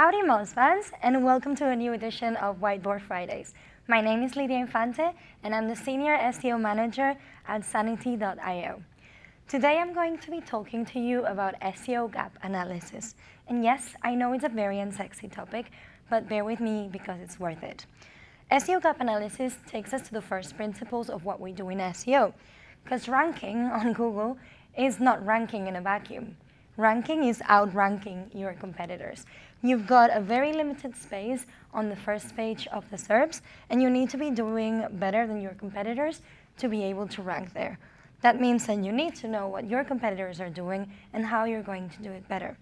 Howdy Moz fans and welcome to a new edition of Whiteboard Fridays. My name is Lidia Infante and I'm the Senior SEO Manager at Sanity.io. Today I'm going to be talking to you about SEO gap analysis. And yes, I know it's a very unsexy topic, but bear with me because it's worth it. SEO gap analysis takes us to the first principles of what we do in SEO, because ranking on Google is not ranking in a vacuum. Ranking is outranking your competitors. You've got a very limited space on the first page of the SERPs, and you need to be doing better than your competitors to be able to rank there. That means that you need to know what your competitors are doing and how you're going to do it better.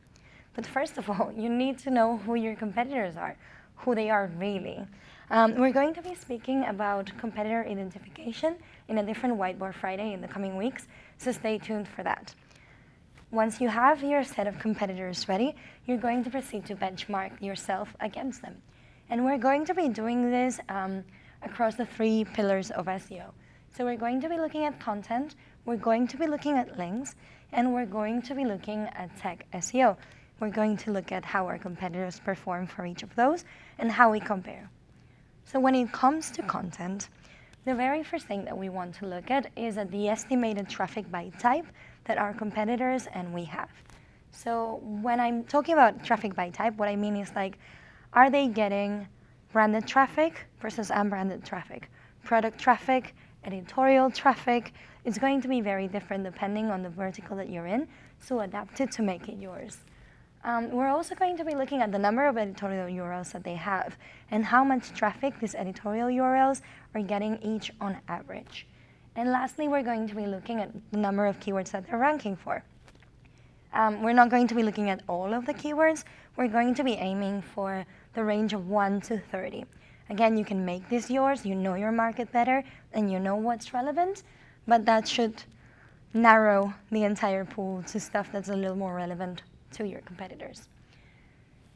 But first of all, you need to know who your competitors are, who they are really. Um, we're going to be speaking about competitor identification in a different Whiteboard Friday in the coming weeks, so stay tuned for that. Once you have your set of competitors ready, you're going to proceed to benchmark yourself against them. And we're going to be doing this um, across the three pillars of SEO. So we're going to be looking at content, we're going to be looking at links, and we're going to be looking at tech SEO. We're going to look at how our competitors perform for each of those and how we compare. So when it comes to content, the very first thing that we want to look at is at the estimated traffic by type that our competitors and we have. So when I'm talking about traffic by type, what I mean is like, are they getting branded traffic versus unbranded traffic, product traffic editorial traffic. It's going to be very different depending on the vertical that you're in, so adapt it to make it yours. Um, we're also going to be looking at the number of editorial URLs that they have and how much traffic these editorial URLs are getting each on average. And lastly, we're going to be looking at the number of keywords that they're ranking for. Um, we're not going to be looking at all of the keywords. We're going to be aiming for the range of 1 to 30. Again, you can make this yours, you know your market better, and you know what's relevant, but that should narrow the entire pool to stuff that's a little more relevant to your competitors.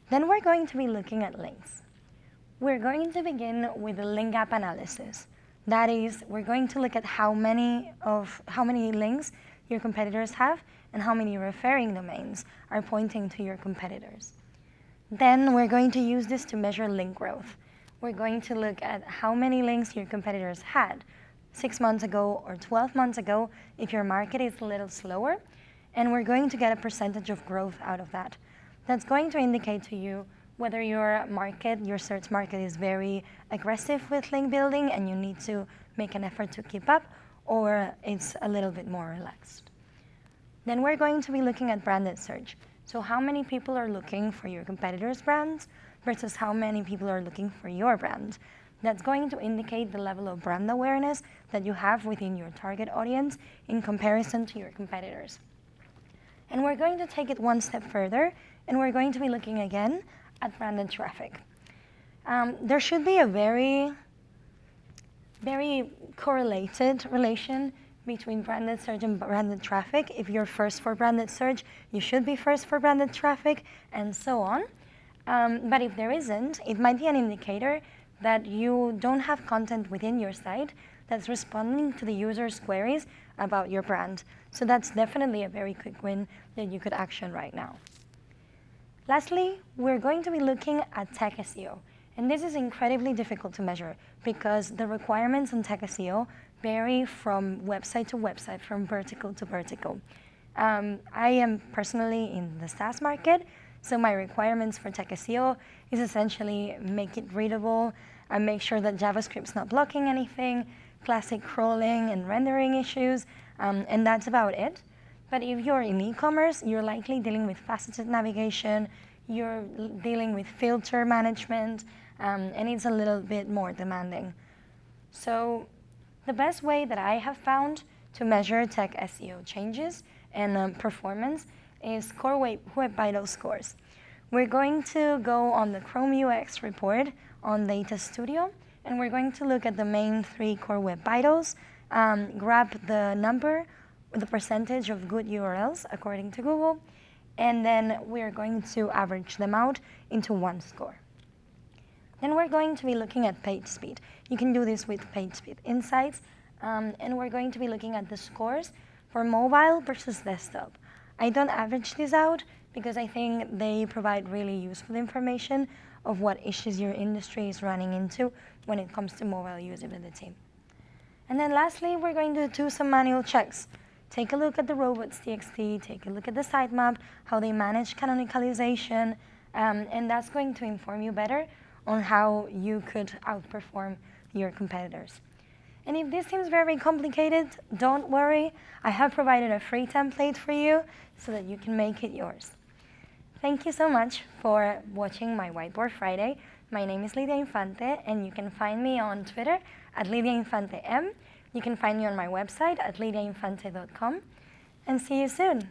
Then we're going to be looking at links. We're going to begin with the link gap analysis. That is, we're going to look at how many of how many links your competitors have and how many referring domains are pointing to your competitors. Then we're going to use this to measure link growth we're going to look at how many links your competitors had six months ago or 12 months ago if your market is a little slower, and we're going to get a percentage of growth out of that. That's going to indicate to you whether your market, your search market is very aggressive with link building and you need to make an effort to keep up, or it's a little bit more relaxed. Then we're going to be looking at branded search. So how many people are looking for your competitors' brands? versus how many people are looking for your brand. That's going to indicate the level of brand awareness that you have within your target audience in comparison to your competitors. And we're going to take it one step further, and we're going to be looking again at branded traffic. Um, there should be a very, very correlated relation between branded search and branded traffic. If you're first for branded search, you should be first for branded traffic, and so on. Um, but if there isn't, it might be an indicator that you don't have content within your site that's responding to the user's queries about your brand. So that's definitely a very quick win that you could action right now. Lastly, we're going to be looking at tech SEO. And this is incredibly difficult to measure because the requirements on tech SEO vary from website to website, from vertical to vertical. Um, I am personally in the SaaS market, so my requirements for Tech SEO is essentially make it readable and make sure that JavaScript's not blocking anything, classic crawling and rendering issues, um, and that's about it. But if you're in e-commerce, you're likely dealing with faceted navigation, you're dealing with filter management, um, and it's a little bit more demanding. So the best way that I have found to measure tech SEO changes and um, performance is Core Web, Web Vital scores. We're going to go on the Chrome UX report on Data Studio, and we're going to look at the main three Core Web Vitals, um, grab the number, the percentage of good URLs according to Google, and then we're going to average them out into one score. Then we're going to be looking at page speed. You can do this with PageSpeed Insights, um, and we're going to be looking at the scores for mobile versus desktop. I don't average this out because I think they provide really useful information of what issues your industry is running into when it comes to mobile usability. And then lastly, we're going to do some manual checks. Take a look at the robots.txt, take a look at the sitemap, how they manage canonicalization, um, and that's going to inform you better on how you could outperform your competitors. And if this seems very complicated, don't worry. I have provided a free template for you so that you can make it yours. Thank you so much for watching my Whiteboard Friday. My name is Lidia Infante, and you can find me on Twitter at LidiaInfanteM. You can find me on my website at lidiainfante.com. And see you soon.